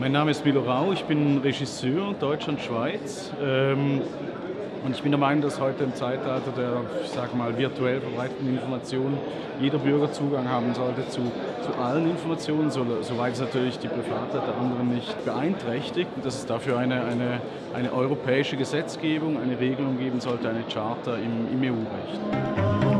Mein Name ist Milo Rau, ich bin Regisseur Deutschland-Schweiz. Ähm, und ich bin der Meinung, dass heute im Zeitalter der, ich sag mal, virtuell verbreiteten Informationen jeder Bürger Zugang haben sollte zu, zu allen Informationen, so, soweit es natürlich die Privatheit der anderen nicht beeinträchtigt. Und dass es dafür eine, eine, eine europäische Gesetzgebung, eine Regelung geben sollte, eine Charta im, im EU-Recht.